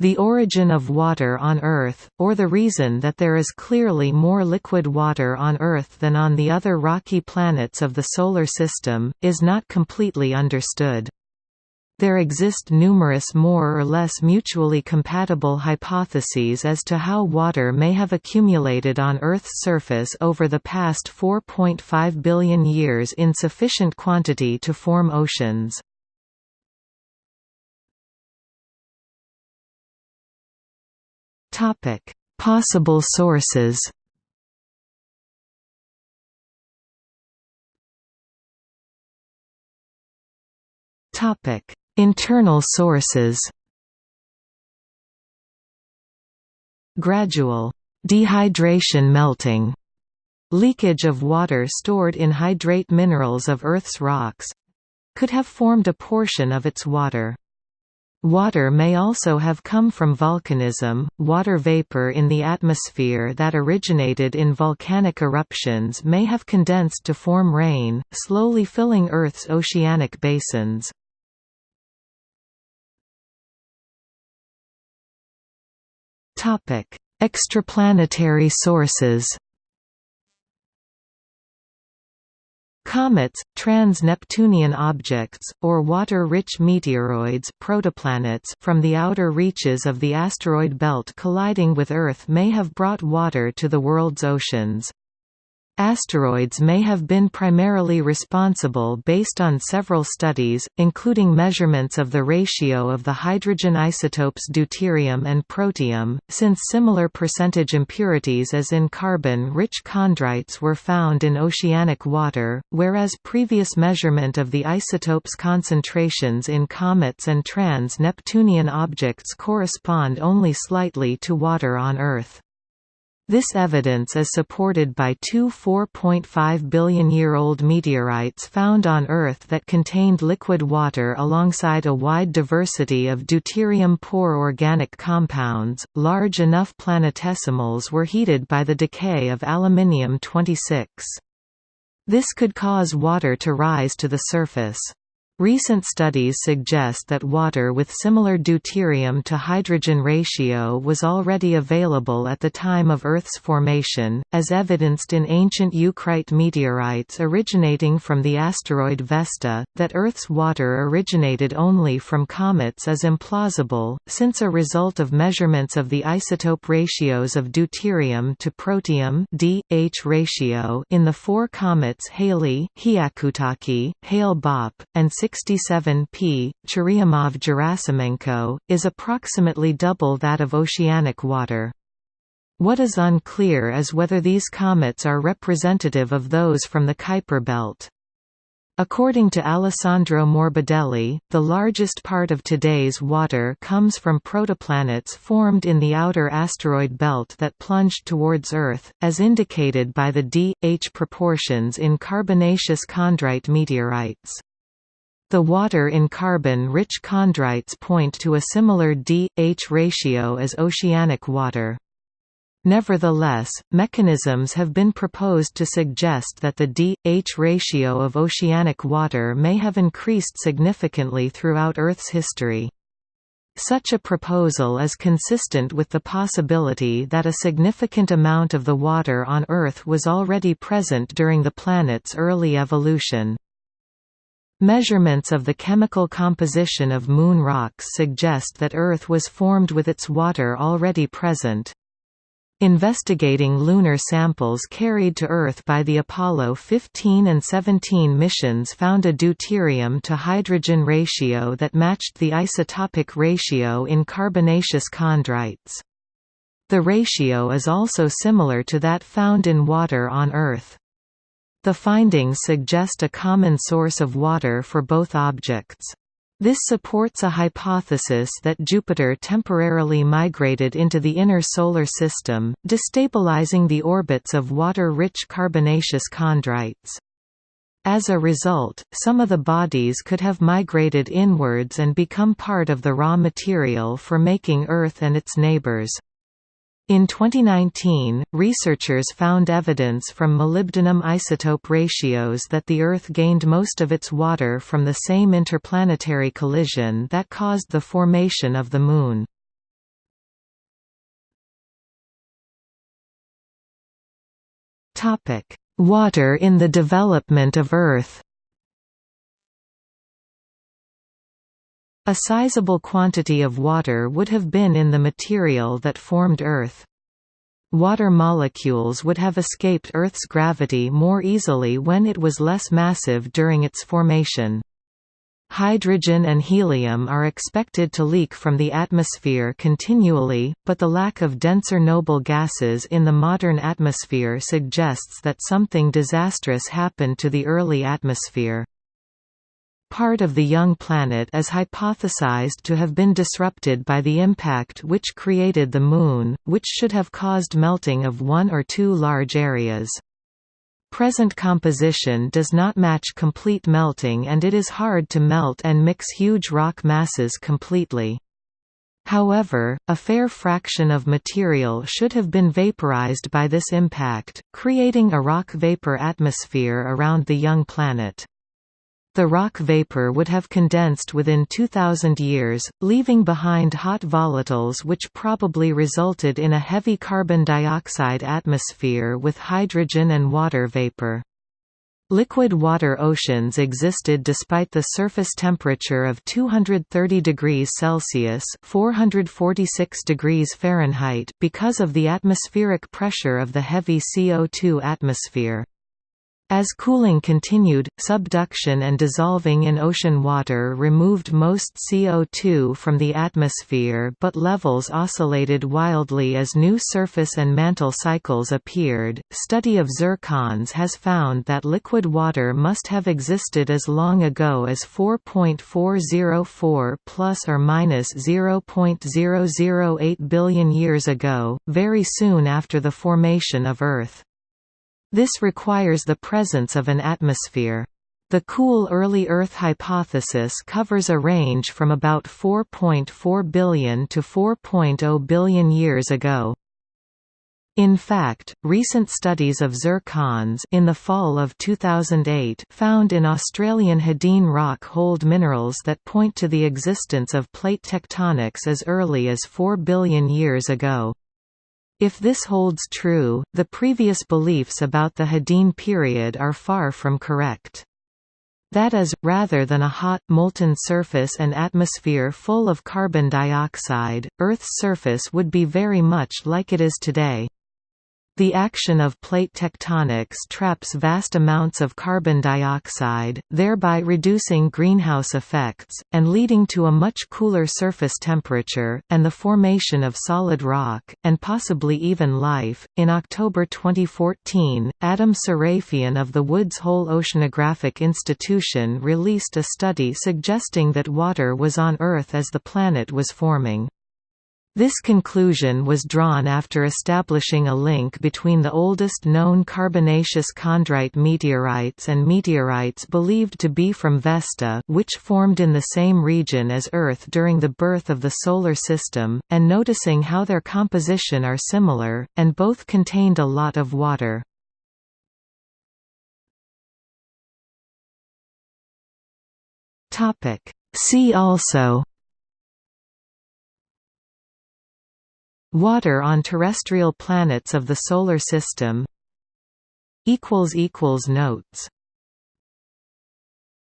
The origin of water on Earth, or the reason that there is clearly more liquid water on Earth than on the other rocky planets of the Solar System, is not completely understood. There exist numerous more or less mutually compatible hypotheses as to how water may have accumulated on Earth's surface over the past 4.5 billion years in sufficient quantity to form oceans. Possible sources Topic. Internal sources Gradual. Dehydration melting. Leakage of water stored in hydrate minerals of Earth's rocks. Could have formed a portion of its water. Water may also have come from volcanism, water vapor in the atmosphere that originated in volcanic eruptions may have condensed to form rain, slowly filling Earth's oceanic basins. Extraplanetary sources. Comets, trans-Neptunian objects, or water-rich meteoroids protoplanets from the outer reaches of the asteroid belt colliding with Earth may have brought water to the world's oceans. Asteroids may have been primarily responsible based on several studies, including measurements of the ratio of the hydrogen isotopes deuterium and protium, since similar percentage impurities as in carbon-rich chondrites were found in oceanic water, whereas previous measurement of the isotopes concentrations in comets and trans-Neptunian objects correspond only slightly to water on Earth. This evidence is supported by two 4.5 billion-year-old meteorites found on Earth that contained liquid water alongside a wide diversity of deuterium-poor organic compounds. Large enough planetesimals were heated by the decay of aluminium-26. This could cause water to rise to the surface. Recent studies suggest that water with similar deuterium to hydrogen ratio was already available at the time of Earth's formation, as evidenced in ancient eucrite meteorites originating from the asteroid Vesta. That Earth's water originated only from comets is implausible, since a result of measurements of the isotope ratios of deuterium to protium D-H ratio in the four comets Halley, Hyakutake, Hale-Bopp, and 67 p. Churyumov-Gerasimenko, is approximately double that of oceanic water. What is unclear is whether these comets are representative of those from the Kuiper belt. According to Alessandro Morbidelli, the largest part of today's water comes from protoplanets formed in the outer asteroid belt that plunged towards Earth, as indicated by the d-H proportions in carbonaceous chondrite meteorites. The water in carbon-rich chondrites point to a similar D-H ratio as oceanic water. Nevertheless, mechanisms have been proposed to suggest that the D-H ratio of oceanic water may have increased significantly throughout Earth's history. Such a proposal is consistent with the possibility that a significant amount of the water on Earth was already present during the planet's early evolution. Measurements of the chemical composition of Moon rocks suggest that Earth was formed with its water already present. Investigating lunar samples carried to Earth by the Apollo 15 and 17 missions found a deuterium to hydrogen ratio that matched the isotopic ratio in carbonaceous chondrites. The ratio is also similar to that found in water on Earth. The findings suggest a common source of water for both objects. This supports a hypothesis that Jupiter temporarily migrated into the inner Solar System, destabilizing the orbits of water-rich carbonaceous chondrites. As a result, some of the bodies could have migrated inwards and become part of the raw material for making Earth and its neighbors. In 2019, researchers found evidence from molybdenum isotope ratios that the Earth gained most of its water from the same interplanetary collision that caused the formation of the Moon. Water in the development of Earth A sizable quantity of water would have been in the material that formed Earth. Water molecules would have escaped Earth's gravity more easily when it was less massive during its formation. Hydrogen and helium are expected to leak from the atmosphere continually, but the lack of denser noble gases in the modern atmosphere suggests that something disastrous happened to the early atmosphere. Part of the young planet is hypothesized to have been disrupted by the impact which created the Moon, which should have caused melting of one or two large areas. Present composition does not match complete melting and it is hard to melt and mix huge rock masses completely. However, a fair fraction of material should have been vaporized by this impact, creating a rock vapor atmosphere around the young planet. The rock vapor would have condensed within 2000 years, leaving behind hot volatiles which probably resulted in a heavy carbon dioxide atmosphere with hydrogen and water vapor. Liquid water oceans existed despite the surface temperature of 230 degrees Celsius (446 degrees Fahrenheit) because of the atmospheric pressure of the heavy CO2 atmosphere. As cooling continued, subduction and dissolving in ocean water removed most CO2 from the atmosphere but levels oscillated wildly as new surface and mantle cycles appeared. Study of zircons has found that liquid water must have existed as long ago as 4.404 plus or minus 0.008 billion years ago, very soon after the formation of Earth. This requires the presence of an atmosphere. The cool early Earth hypothesis covers a range from about 4.4 billion to 4.0 billion years ago. In fact, recent studies of zircons in the fall of 2008 found in Australian Hadean rock hold minerals that point to the existence of plate tectonics as early as 4 billion years ago. If this holds true, the previous beliefs about the Hadean period are far from correct. That is, rather than a hot, molten surface and atmosphere full of carbon dioxide, Earth's surface would be very much like it is today. The action of plate tectonics traps vast amounts of carbon dioxide, thereby reducing greenhouse effects, and leading to a much cooler surface temperature, and the formation of solid rock, and possibly even life. In October 2014, Adam Sarafian of the Woods Hole Oceanographic Institution released a study suggesting that water was on Earth as the planet was forming. This conclusion was drawn after establishing a link between the oldest known carbonaceous chondrite meteorites and meteorites believed to be from Vesta which formed in the same region as Earth during the birth of the Solar System, and noticing how their composition are similar, and both contained a lot of water. See also Water on terrestrial planets of the Solar System. Notes